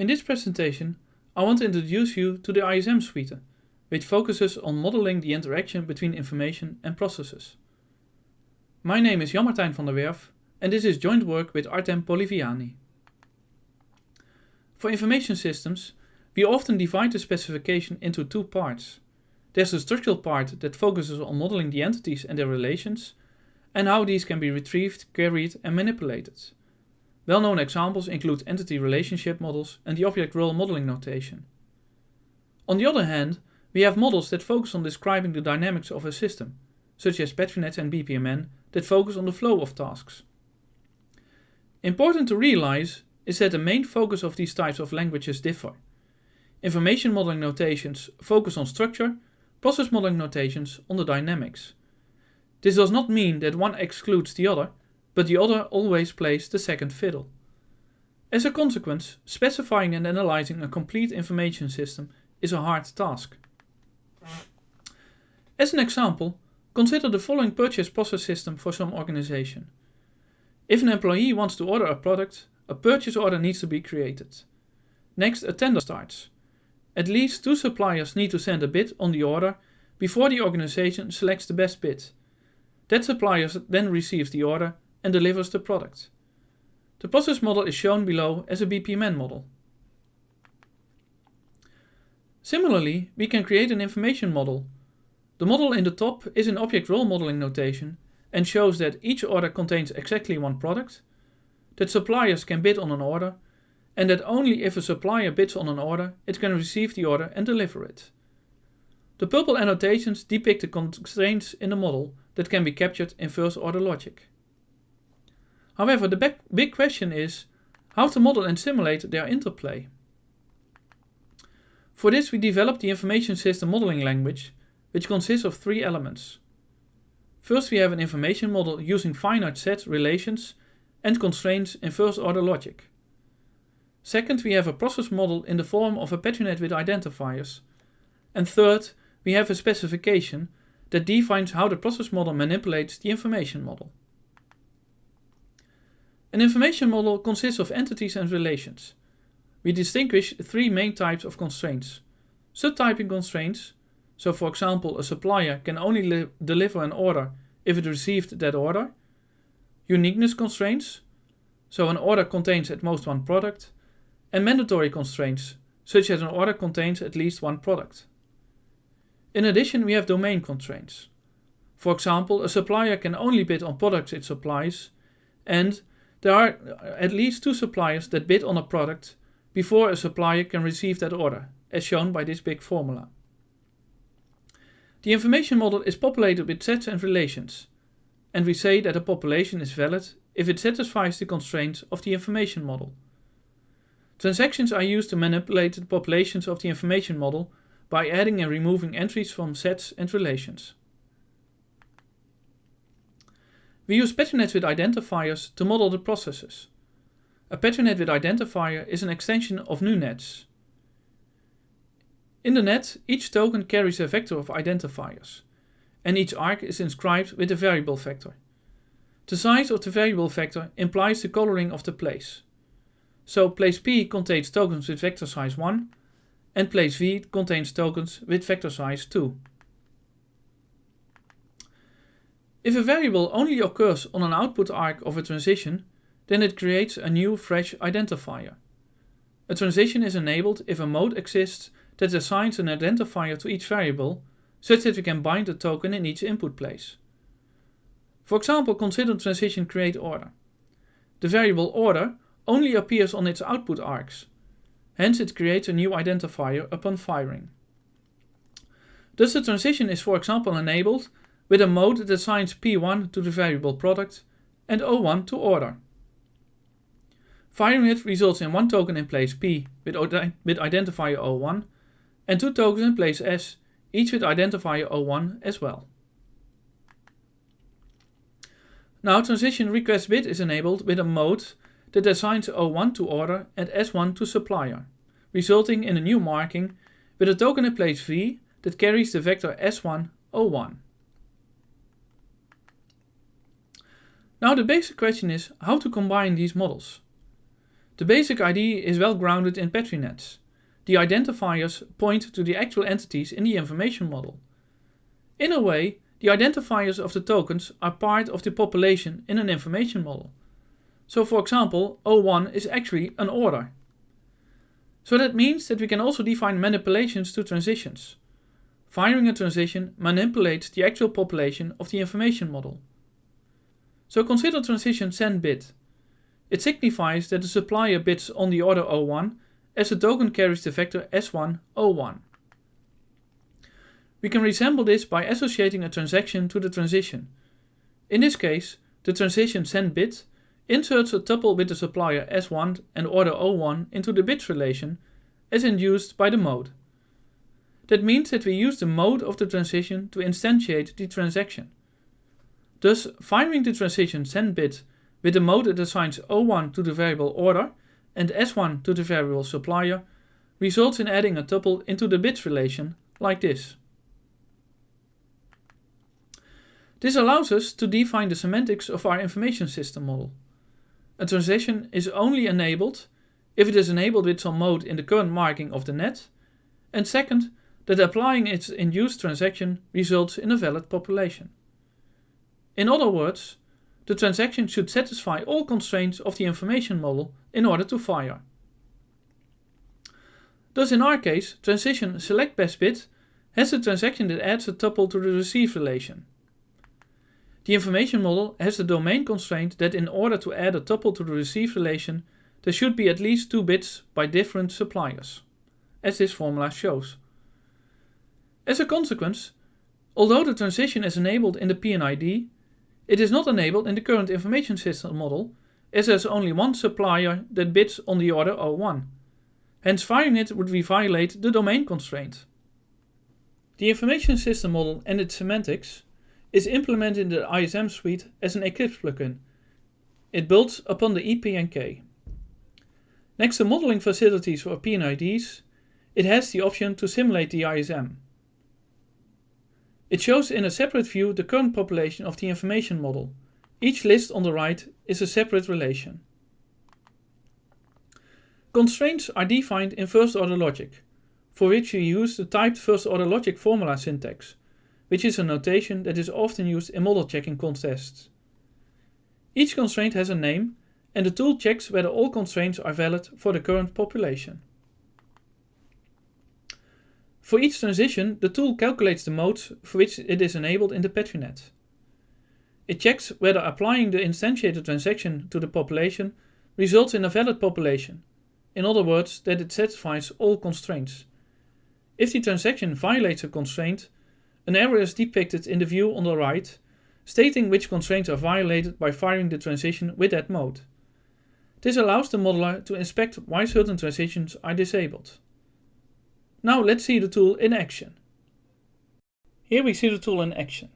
In this presentation, I want to introduce you to the ISM suite, which focuses on modeling the interaction between information and processes. My name is Jan-Martijn van der Werf and this is joint work with Artem Polyvyanyy. For information systems, we often divide the specification into two parts. There's the structural part that focuses on modeling the entities and their relations, and how these can be retrieved, queried and manipulated. Well-known examples include entity relationship models and the object role modeling notation. On the other hand, we have models that focus on describing the dynamics of a system, such as Petri nets and BPMN that focus on the flow of tasks. Important to realize is that the main focus of these types of languages differ. Information modeling notations focus on structure, process modeling notations on the dynamics. This does not mean that one excludes the other, but the other always plays the second fiddle. As a consequence, specifying and analyzing a complete information system is a hard task. As an example, consider the following purchase process system for some organization. If an employee wants to order a product, a purchase order needs to be created. Next, a tender starts. At least two suppliers need to send a bid on the order before the organization selects the best bid. That supplier then receives the order and delivers the product. The process model is shown below as a BPMN model. Similarly, we can create an information model. The model in the top is an object role modeling notation and shows that each order contains exactly one product, that suppliers can bid on an order, and that only if a supplier bids on an order, it can receive the order and deliver it. The purple annotations depict the constraints in the model that can be captured in first order logic. However, the big question is how to model and simulate their interplay. For this we developed the information system modeling language, which consists of three elements. First we have an information model using finite set relations and constraints in first order logic. Second we have a process model in the form of a Petri net with identifiers. And third we have a specification that defines how the process model manipulates the information model. An information model consists of entities and relations. We distinguish three main types of constraints. Subtyping constraints, so for example a supplier can only deliver an order if it received that order. Uniqueness constraints, so an order contains at most one product. And mandatory constraints, such as an order contains at least one product. In addition, we have domain constraints. For example, a supplier can only bid on products it supplies, and there are uh, at least two suppliers that bid on a product before a supplier can receive that order, as shown by this big formula. The information model is populated with sets and relations, and we say that a population is valid if it satisfies the constraints of the information model. Transactions are used to manipulate the populations of the information model by adding and removing entries from sets and relations. We use Petri nets with identifiers to model the processes. A Petri net with identifier is an extension of NuNets. In the net, each token carries a vector of identifiers, and each arc is inscribed with a variable vector. The size of the variable vector implies the coloring of the place. So place P contains tokens with vector size 1, and place V contains tokens with vector size 2. If a variable only occurs on an output arc of a transition, then it creates a new fresh identifier. A transition is enabled if a mode exists that assigns an identifier to each variable, such that we can bind a token in each input place. For example, consider transition create order. The variable order only appears on its output arcs, hence it creates a new identifier upon firing. Thus the transition is for example enabled with a mode that assigns P1 to the variable product and O1 to order. Firing it results in one token in place P with, with identifier O1 and two tokens in place S, each with identifier O1 as well. Now transition request bid is enabled with a mode that assigns O1 to order and S1 to supplier, resulting in a new marking with a token in place V that carries the vector S1 O1. Now the basic question is how to combine these models. The basic ID is well grounded in Petri nets. The identifiers point to the actual entities in the information model. In a way, the identifiers of the tokens are part of the population in an information model. So for example, O1 is actually an order. So that means that we can also define manipulations to transitions. Firing a transition manipulates the actual population of the information model. So consider transition send bid. It signifies that the supplier bits on the order O1 as the token carries the vector S1 O1. We can resemble this by associating a transaction to the transition. In this case, the transition send bid inserts a tuple with the supplier S1 and order O1 into the bids relation as induced by the mode. That means that we use the mode of the transition to instantiate the transaction. Thus, firing the transition send bid with the mode that assigns O1 to the variable order and S1 to the variable supplier results in adding a tuple into the bids relation like this. This allows us to define the semantics of our information system model. A transition is only enabled if it is enabled with some mode in the current marking of the net, and second, that applying its induced transaction results in a valid population. In other words, the transaction should satisfy all constraints of the information model in order to fire. Thus in our case, transition select best bid has a transaction that adds a tuple to the receive relation. The information model has the domain constraint that in order to add a tuple to the receive relation, there should be at least two bits by different suppliers, as this formula shows. As a consequence, although the transition is enabled in the PNID, it is not enabled in the current information system model, as there is only one supplier that bids on the order O1. Hence firing it would violate the domain constraint. The information system model and its semantics is implemented in the ISM suite as an Eclipse plugin. It builds upon the EPNK. Next to modeling facilities for PNIDs, it has the option to simulate the ISM. It shows in a separate view the current population of the information model. Each list on the right is a separate relation. Constraints are defined in first-order logic, for which we use the typed first-order logic formula syntax, which is a notation that is often used in model checking contests. Each constraint has a name and the tool checks whether all constraints are valid for the current population. For each transition, the tool calculates the modes for which it is enabled in the Petri net. It checks whether applying the instantiated transaction to the population results in a valid population, in other words, that it satisfies all constraints. If the transaction violates a constraint, an error is depicted in the view on the right, stating which constraints are violated by firing the transition with that mode. This allows the modeler to inspect why certain transitions are disabled. Now let's see the tool in action. Here we see the tool in action.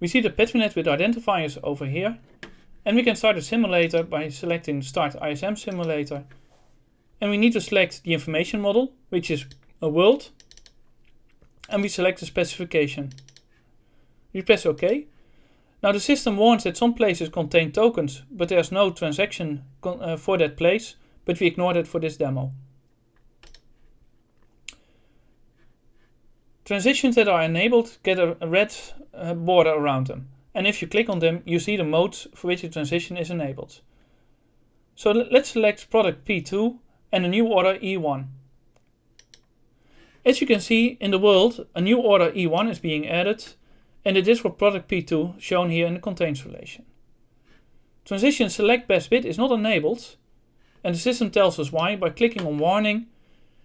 We see the PetriNet with identifiers over here, and we can start a simulator by selecting Start ISM Simulator. And we need to select the information model, which is a world, and we select the specification. We press OK. Now the system warns that some places contain tokens, but there's no transaction uh, for that place, but we ignore that for this demo. Transitions that are enabled get a red uh, border around them. And if you click on them, you see the modes for which the transition is enabled. So let's select product P2 and a new order E1. As you can see in the world, a new order E1 is being added and it is for product P2 shown here in the contains relation. Transition select best bid is not enabled and the system tells us why by clicking on warning.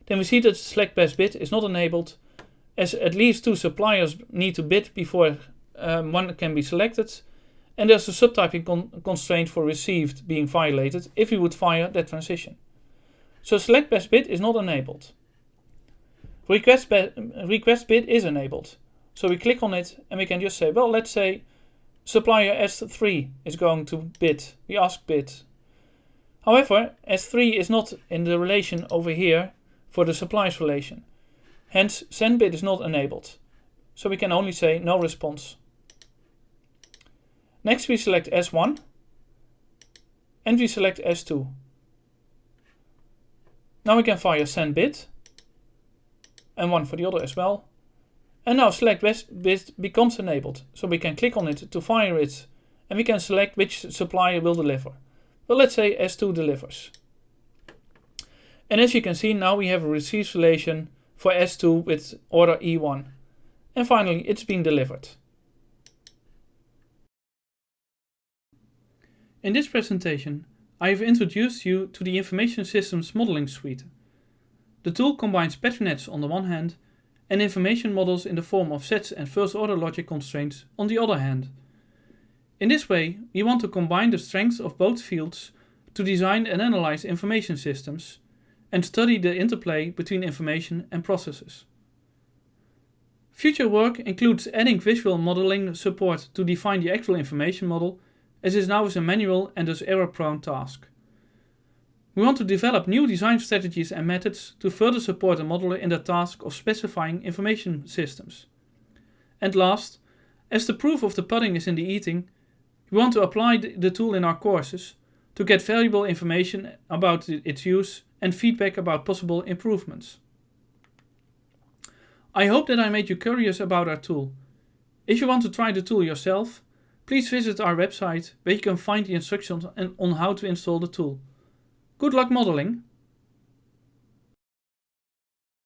Then we see that select best bid is not enabled as at least two suppliers need to bid before um, one can be selected and there's a subtyping con constraint for received being violated if we would fire that transition. So select best bid is not enabled. Request, request bid is enabled. So we click on it and we can just say, well, let's say supplier S3 is going to bid. We ask bid. However, S3 is not in the relation over here for the supplies relation. Hence, send bid is not enabled. So we can only say no response. Next we select S1 and we select S2. Now we can fire send bid and one for the other as well. And now select bid becomes enabled, so we can click on it to fire it and we can select which supplier will deliver. But let's say S2 delivers. And as you can see now we have a receives relation for S2 with order E1. And finally it's been delivered. In this presentation I have introduced you to the Information Systems Modeling Suite. The tool combines pattern on the one hand and information models in the form of sets and first order logic constraints on the other hand. In this way, we want to combine the strengths of both fields to design and analyze information systems and study the interplay between information and processes. Future work includes adding visual modeling support to define the actual information model, as is now is a manual and thus error-prone task. We want to develop new design strategies and methods to further support the modeler in the task of specifying information systems. And last, as the proof of the pudding is in the eating, we want to apply the tool in our courses to get valuable information about its use and feedback about possible improvements. I hope that I made you curious about our tool. If you want to try the tool yourself, please visit our website where you can find the instructions on how to install the tool. Good luck modeling!